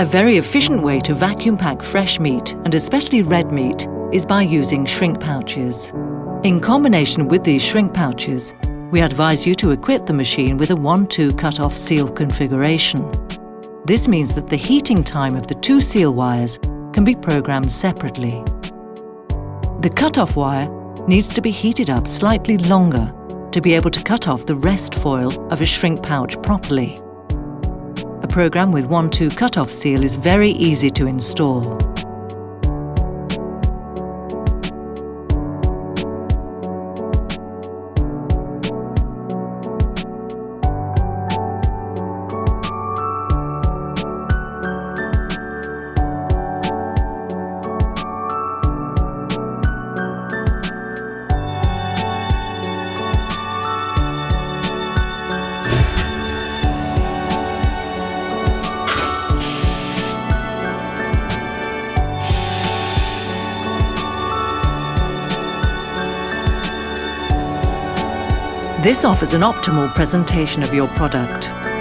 A very efficient way to vacuum pack fresh meat, and especially red meat, is by using shrink pouches. In combination with these shrink pouches, we advise you to equip the machine with a 1-2 cut-off seal configuration. This means that the heating time of the two seal wires can be programmed separately. The cut-off wire needs to be heated up slightly longer to be able to cut off the rest foil of a shrink pouch properly. Program with 1-2 cut-off seal is very easy to install. This offers an optimal presentation of your product.